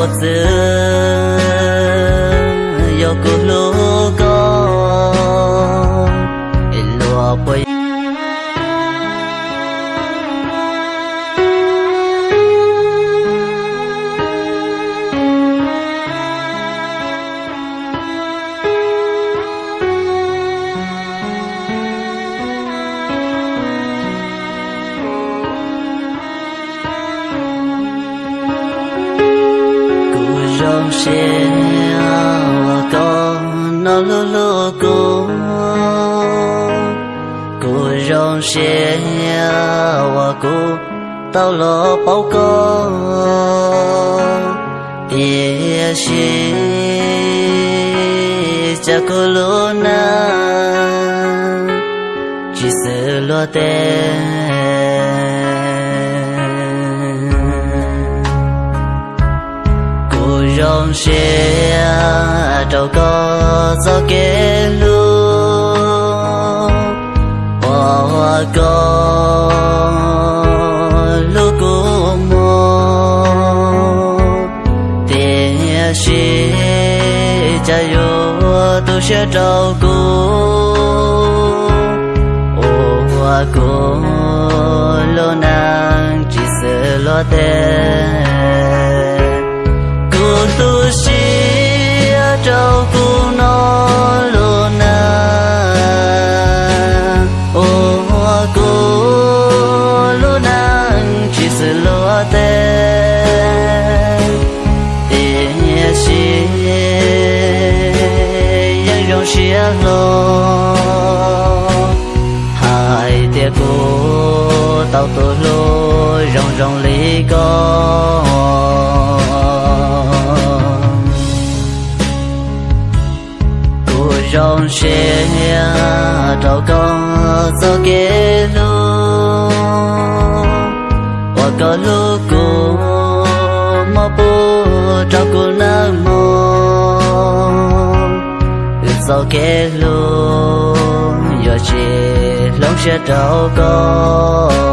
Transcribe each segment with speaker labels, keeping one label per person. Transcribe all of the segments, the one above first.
Speaker 1: bột dư yo cô lô လုံးရှင်ကောနော်လိုလိုကိုကိုရုံရှင်ဝကိုတော်လောပေါကောပြေရှိကြကလုံးနာจิตလောတဲ့ rong xe trâu có gió kê lu hoa có lu cô mô tiền xe cha yo tu xe trâu cô hoa cô lo nàng chỉ sợ lo tên lo. Hai tia cô tao tôi lô rong rong lý con. Rong xe trâu con gió kế lô và có lu cô mà bố trâu cô 走给路，有些龙学都够。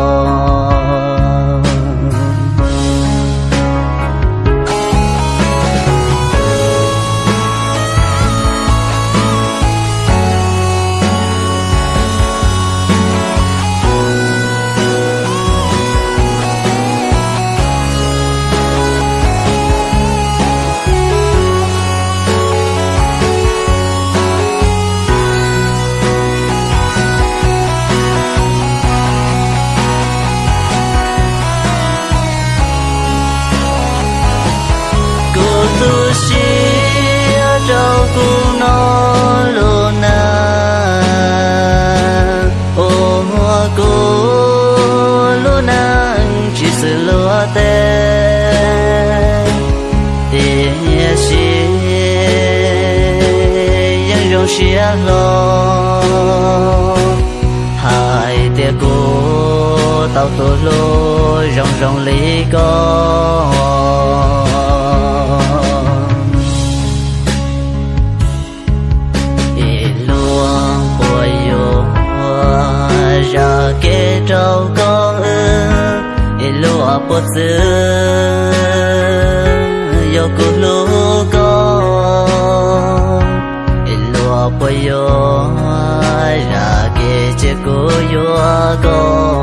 Speaker 1: Tu si trâu cu nó lô na ô hoa cô lô na chỉ sự lô tê. Tiền si yang rong si lo. Hai tia cô tao tô lô rong rong lý con trâu con ư e lúa bột dư yo cô lú con e lúa bồi yo là kia chế cô yo con